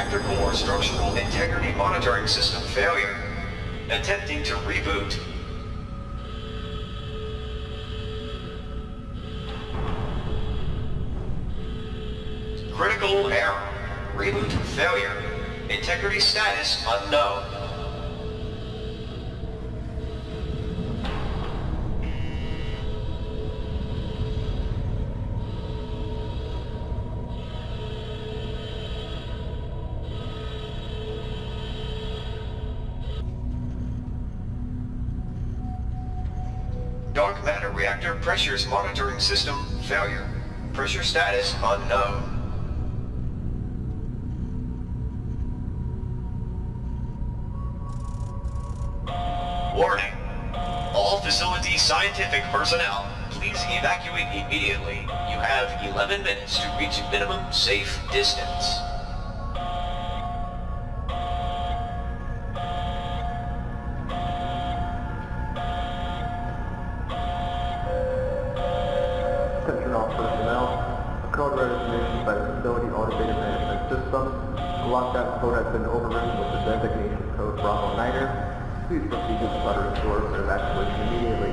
reactor core structural integrity monitoring system failure. Attempting to reboot. Critical error. Reboot failure. Integrity status unknown. Dark matter reactor pressures monitoring system failure. Pressure status unknown. Warning. All facility scientific personnel, please evacuate immediately. You have 11 minutes to reach minimum safe distance. System. The lockdown code has been overridden with the designation code Bravo Niner. Please proceed to the shuttering doors for evacuation immediately.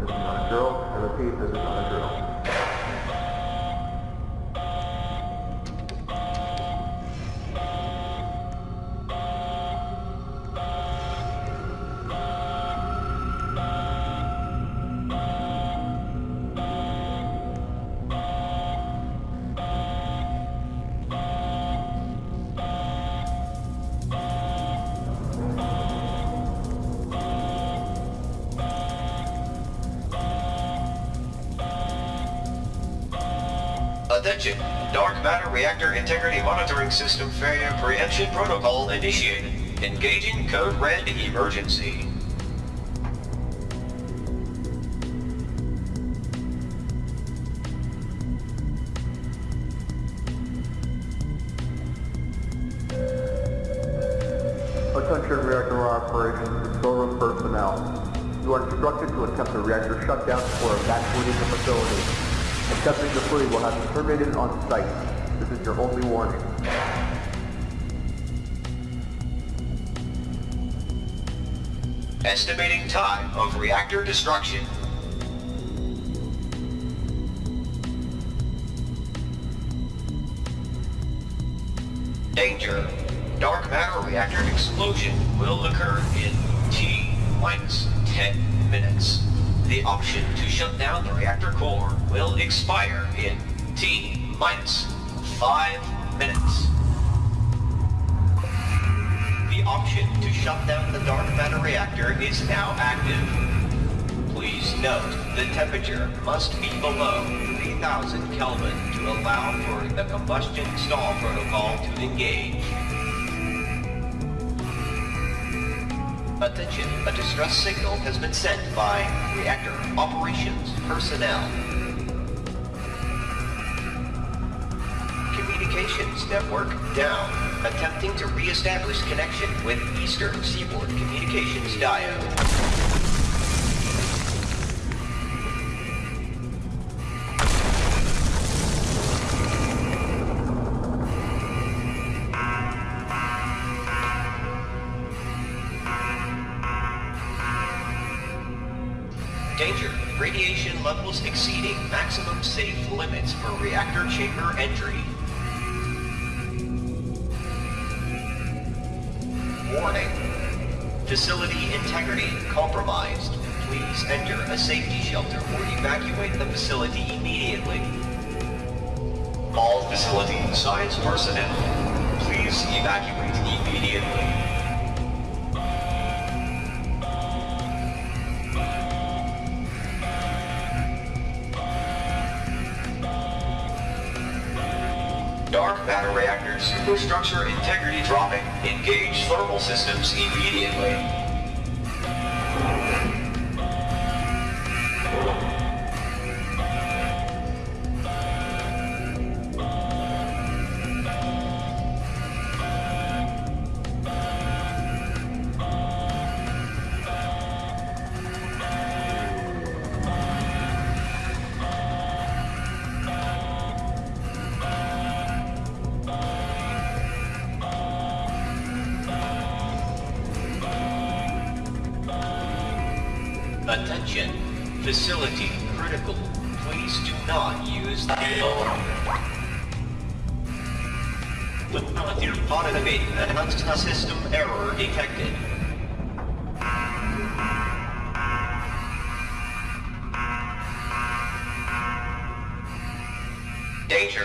This is not a drill. I repeat, this is not a drill. Attention! Dark matter reactor integrity monitoring system failure preemption protocol initiated. Engaging code red emergency. Attention reactor operations control room personnel. You are instructed to attempt a reactor shutdown before evacuating the facility. Attempting to flee will have you terminated on site. This is your only warning. Estimating time of reactor destruction. Danger. Dark matter reactor explosion will occur in T minus 10 minutes. The option to shut down the reactor core will expire in T minus 5 minutes. The option to shut down the dark matter reactor is now active. Please note, the temperature must be below 3000 Kelvin to allow for the combustion stall protocol to engage. Attention, a distress signal has been sent by reactor operations personnel. Communications network down. Attempting to re-establish connection with Eastern Seaboard Communications Diode. Radiation levels exceeding maximum safe limits for reactor chamber entry. Warning. Facility integrity compromised. Please enter a safety shelter or evacuate the facility immediately. All facility science personnel, please evacuate immediately. Dark matter reactor superstructure integrity dropping. Engage thermal systems immediately. Attention. Facility critical. Please do not use the elevator. Automated and system error detected. Danger.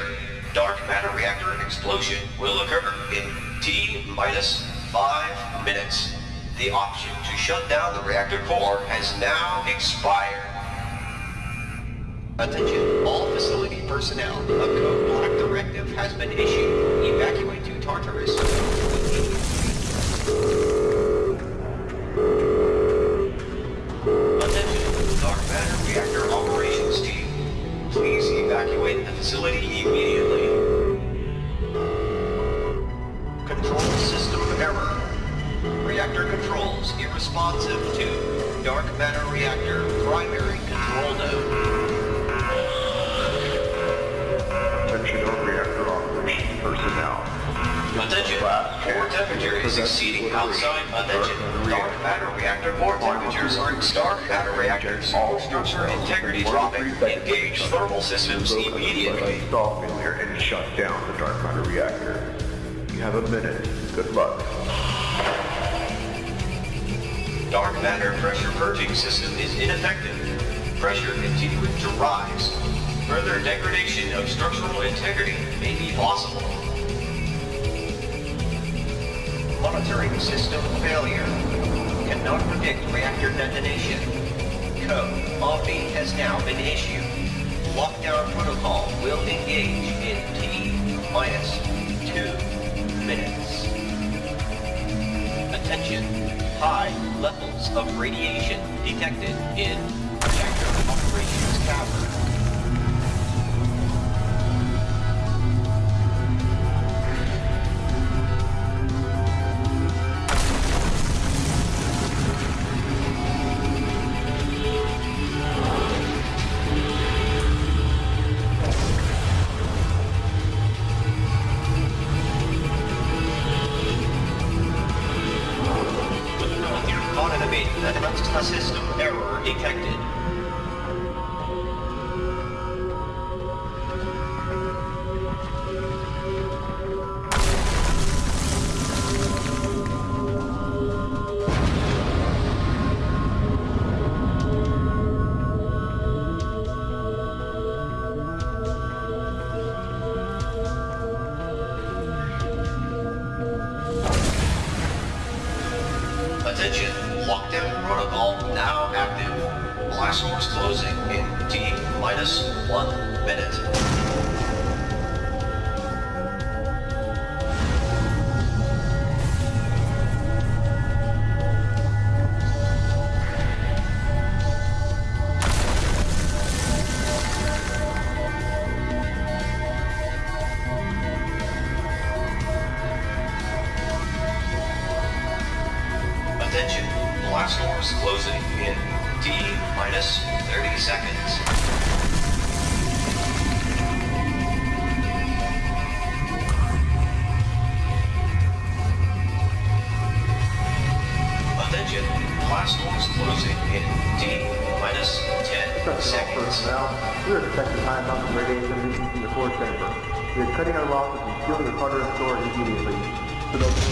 Dark matter reactor explosion will occur in T minus five minutes. The option to shut down the reactor core has now expired. Attention, all facility personnel. A code black directive has been issued. Evacuate to Tartarus. Attention, dark matter reactor operations team. Please evacuate the facility immediately. Controls irresponsive to dark matter reactor primary control node. Attention all reactor operations personnel. Attention, core temperature is exceeding outside. Attention, dark matter reactor core temperatures are dark matter reactors. All structure integrity dropping. Engage thermal systems immediately. Install failure and shut down the dark matter reactor. You have a minute. Good luck. Dark matter pressure purging system is ineffective. Pressure continuing to rise. Further degradation of structural integrity may be possible. Monitoring system failure. Cannot predict reactor detonation. Code Omni has now been issued. Lockdown protocol will engage in T minus two minutes. Attention. High levels of radiation detected in reactor operations system error detected. Now active. Blast doors closing in T minus one minute. Cutting our losses and sealing the Tartarus door immediately. For those